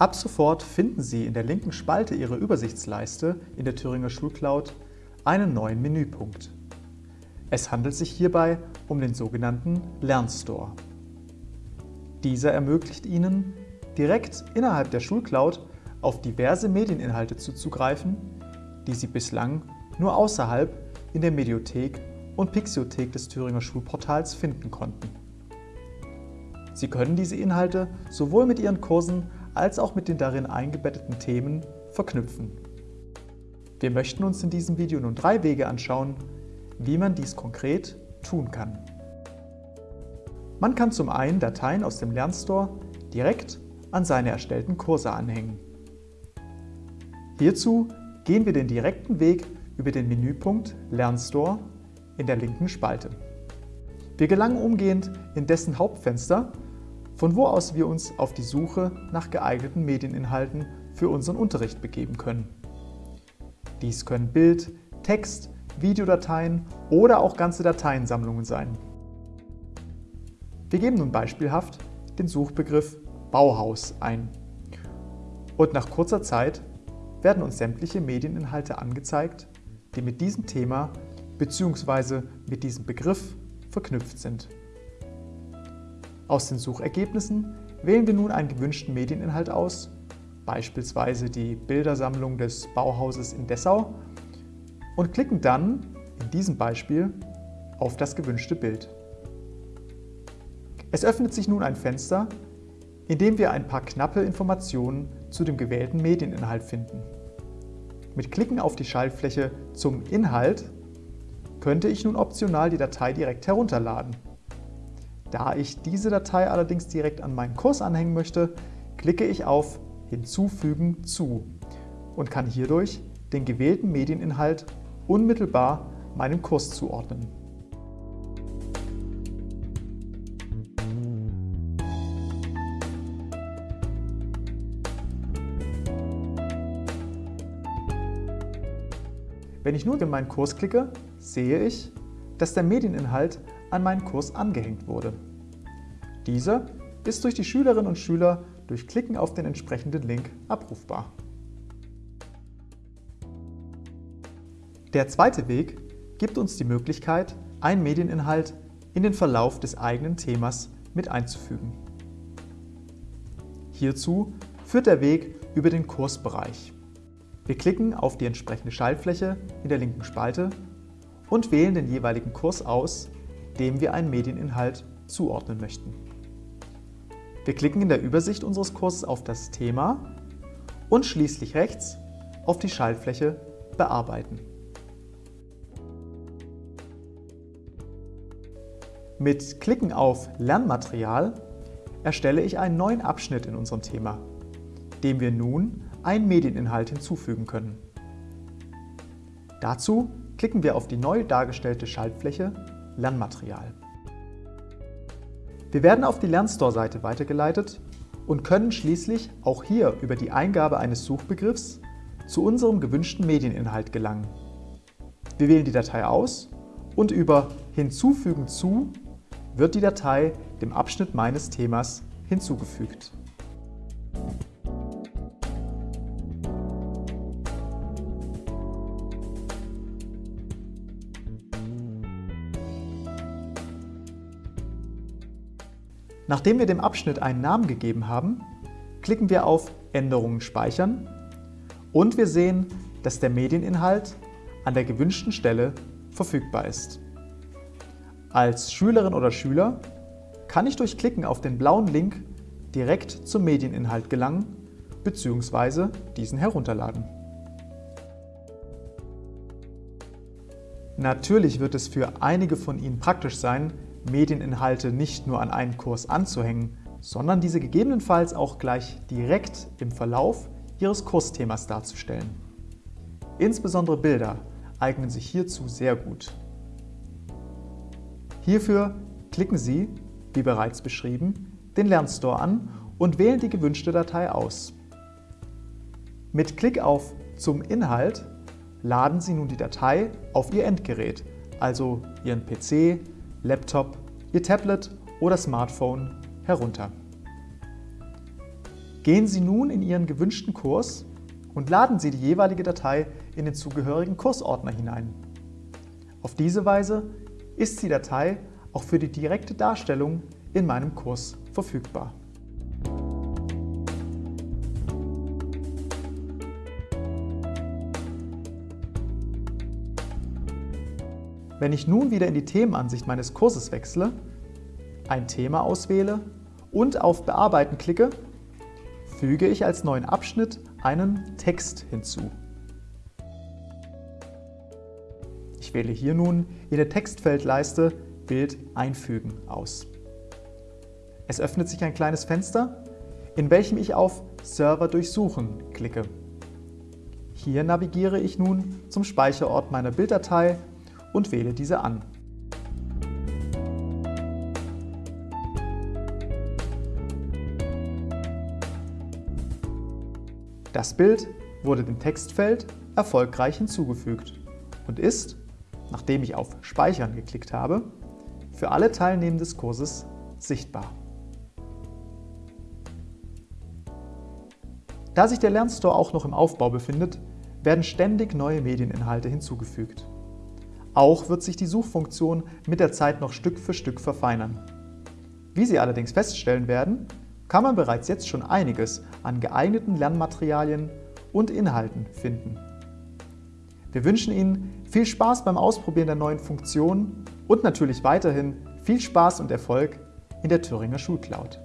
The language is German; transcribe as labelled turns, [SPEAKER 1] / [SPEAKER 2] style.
[SPEAKER 1] Ab sofort finden Sie in der linken Spalte Ihrer Übersichtsleiste in der Thüringer Schulcloud einen neuen Menüpunkt. Es handelt sich hierbei um den sogenannten Lernstore. Dieser ermöglicht Ihnen, direkt innerhalb der Schulcloud auf diverse Medieninhalte zuzugreifen, die Sie bislang nur außerhalb in der Mediothek und Pixiothek des Thüringer Schulportals finden konnten. Sie können diese Inhalte sowohl mit Ihren Kursen als auch mit den darin eingebetteten Themen verknüpfen. Wir möchten uns in diesem Video nun drei Wege anschauen, wie man dies konkret tun kann. Man kann zum einen Dateien aus dem Lernstore direkt an seine erstellten Kurse anhängen. Hierzu gehen wir den direkten Weg über den Menüpunkt Lernstore in der linken Spalte. Wir gelangen umgehend in dessen Hauptfenster, von wo aus wir uns auf die Suche nach geeigneten Medieninhalten für unseren Unterricht begeben können. Dies können Bild, Text, Videodateien oder auch ganze Dateiensammlungen sein. Wir geben nun beispielhaft den Suchbegriff Bauhaus ein. Und nach kurzer Zeit werden uns sämtliche Medieninhalte angezeigt, die mit diesem Thema bzw. mit diesem Begriff verknüpft sind. Aus den Suchergebnissen wählen wir nun einen gewünschten Medieninhalt aus, beispielsweise die Bildersammlung des Bauhauses in Dessau, und klicken dann, in diesem Beispiel, auf das gewünschte Bild. Es öffnet sich nun ein Fenster, in dem wir ein paar knappe Informationen zu dem gewählten Medieninhalt finden. Mit Klicken auf die Schaltfläche zum Inhalt könnte ich nun optional die Datei direkt herunterladen. Da ich diese Datei allerdings direkt an meinen Kurs anhängen möchte, klicke ich auf Hinzufügen zu und kann hierdurch den gewählten Medieninhalt unmittelbar meinem Kurs zuordnen. Wenn ich nun in meinen Kurs klicke, sehe ich, dass der Medieninhalt an meinen Kurs angehängt wurde. Dieser ist durch die Schülerinnen und Schüler durch Klicken auf den entsprechenden Link abrufbar. Der zweite Weg gibt uns die Möglichkeit, einen Medieninhalt in den Verlauf des eigenen Themas mit einzufügen. Hierzu führt der Weg über den Kursbereich. Wir klicken auf die entsprechende Schaltfläche in der linken Spalte und wählen den jeweiligen Kurs aus, dem wir einen Medieninhalt zuordnen möchten. Wir klicken in der Übersicht unseres Kurses auf das Thema und schließlich rechts auf die Schaltfläche Bearbeiten. Mit Klicken auf Lernmaterial erstelle ich einen neuen Abschnitt in unserem Thema, dem wir nun einen Medieninhalt hinzufügen können. Dazu klicken wir auf die neu dargestellte Schaltfläche Lernmaterial. Wir werden auf die Lernstore-Seite weitergeleitet und können schließlich auch hier über die Eingabe eines Suchbegriffs zu unserem gewünschten Medieninhalt gelangen. Wir wählen die Datei aus und über Hinzufügen zu wird die Datei dem Abschnitt meines Themas hinzugefügt. Nachdem wir dem Abschnitt einen Namen gegeben haben, klicken wir auf Änderungen speichern und wir sehen, dass der Medieninhalt an der gewünschten Stelle verfügbar ist. Als Schülerin oder Schüler kann ich durch Klicken auf den blauen Link direkt zum Medieninhalt gelangen bzw. diesen herunterladen. Natürlich wird es für einige von Ihnen praktisch sein, Medieninhalte nicht nur an einen Kurs anzuhängen, sondern diese gegebenenfalls auch gleich direkt im Verlauf Ihres Kursthemas darzustellen. Insbesondere Bilder eignen sich hierzu sehr gut. Hierfür klicken Sie, wie bereits beschrieben, den Lernstore an und wählen die gewünschte Datei aus. Mit Klick auf Zum Inhalt laden Sie nun die Datei auf Ihr Endgerät, also Ihren PC, Laptop, Ihr Tablet oder Smartphone herunter. Gehen Sie nun in Ihren gewünschten Kurs und laden Sie die jeweilige Datei in den zugehörigen Kursordner hinein. Auf diese Weise ist die Datei auch für die direkte Darstellung in meinem Kurs verfügbar. Wenn ich nun wieder in die Themenansicht meines Kurses wechsle, ein Thema auswähle und auf Bearbeiten klicke, füge ich als neuen Abschnitt einen Text hinzu. Ich wähle hier nun in der Textfeldleiste Bild einfügen aus. Es öffnet sich ein kleines Fenster, in welchem ich auf Server durchsuchen klicke. Hier navigiere ich nun zum Speicherort meiner Bilddatei und wähle diese an. Das Bild wurde dem Textfeld erfolgreich hinzugefügt und ist, nachdem ich auf Speichern geklickt habe, für alle Teilnehmer des Kurses sichtbar. Da sich der Lernstore auch noch im Aufbau befindet, werden ständig neue Medieninhalte hinzugefügt. Auch wird sich die Suchfunktion mit der Zeit noch Stück für Stück verfeinern. Wie Sie allerdings feststellen werden, kann man bereits jetzt schon einiges an geeigneten Lernmaterialien und Inhalten finden. Wir wünschen Ihnen viel Spaß beim Ausprobieren der neuen Funktionen und natürlich weiterhin viel Spaß und Erfolg in der Thüringer Schulcloud.